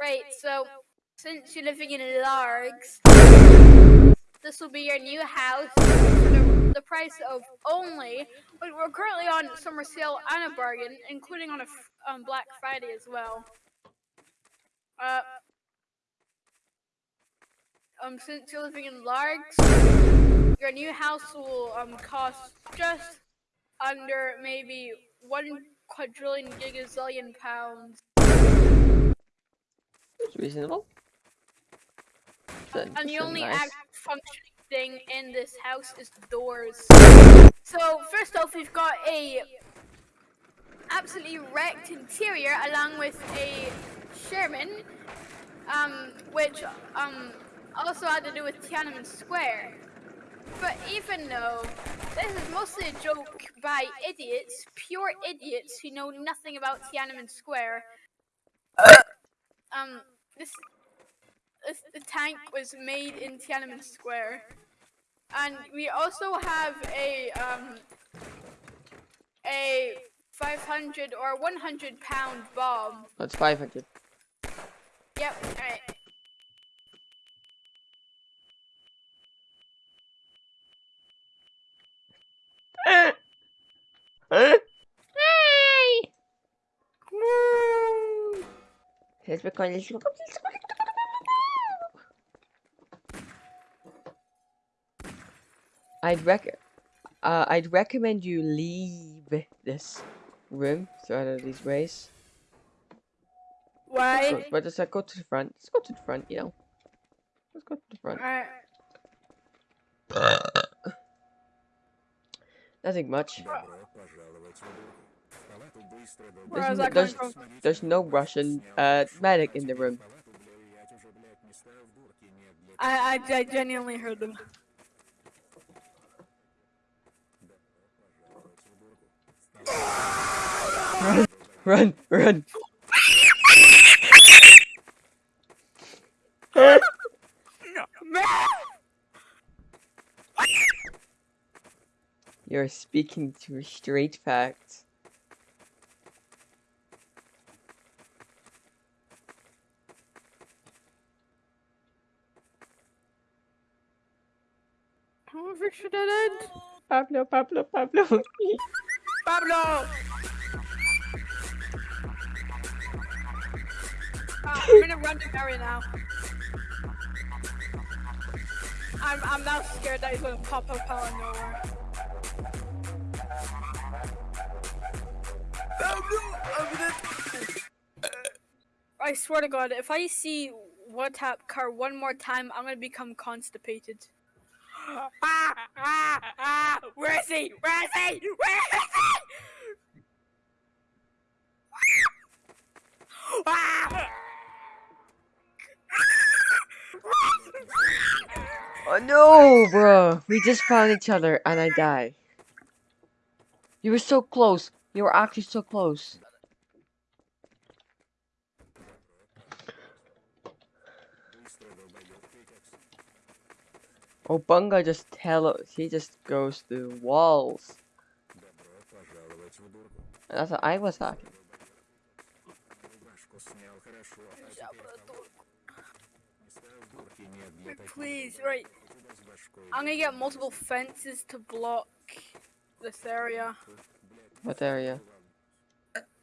Right, so since you're living in Largs, this will be your new house the, the price of only. But we're currently on summer sale and a bargain, including on a on Black Friday as well. Uh, um, since you're living in Largs, your new house will um cost just under maybe one quadrillion gigazillion pounds. It's reasonable. Then And the only nice. act functioning thing in this house is the doors. So first off, we've got a absolutely wrecked interior along with a Sherman, um, which um also had to do with Tiananmen Square. But even though this is mostly a joke by idiots, pure idiots who know nothing about Tiananmen Square, um, this this, the tank was made in Tiananmen Square. And we also have a um a 500 or 100 pound bomb. That's 500. Yep, alright. Here's my coin. Let's go. Let's. I'd rec uh, I'd recommend you leave this room throughout of these ways. Why? But, but just uh, go to the front. Let's go to the front, you know. Let's go to the front. Alright. Nothing much. There's, no, there's, there's no Russian uh, medic in the room. I, I, I genuinely heard them. Run, run. You're speaking to a straight facts. Oh, Richard dead end. Pablo, Pablo, Pablo. Pablo! Ah, I'm in a random area now. I'm, I'm now scared that he's gonna pop up out of nowhere. I swear to God, if I see one tap car one more time, I'm gonna become constipated. Ah, ah, ah, where is he? Where is he? Where is he? Oh no, bro. We just found each other and I die. You were so close. You were actually so close. Oh, Bunga just tell us he just goes through walls. And that's what I was talking. Please, right. I'm gonna get multiple fences to block this area. What area?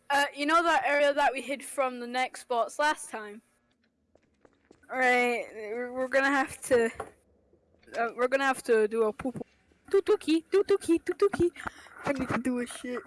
Uh, you know that area that we hid from the next spots last time? Right, we're we're gonna have to. Uh, we're gonna have to do a poop. Tutuki, tutuki, tutuki. I need to do a shit.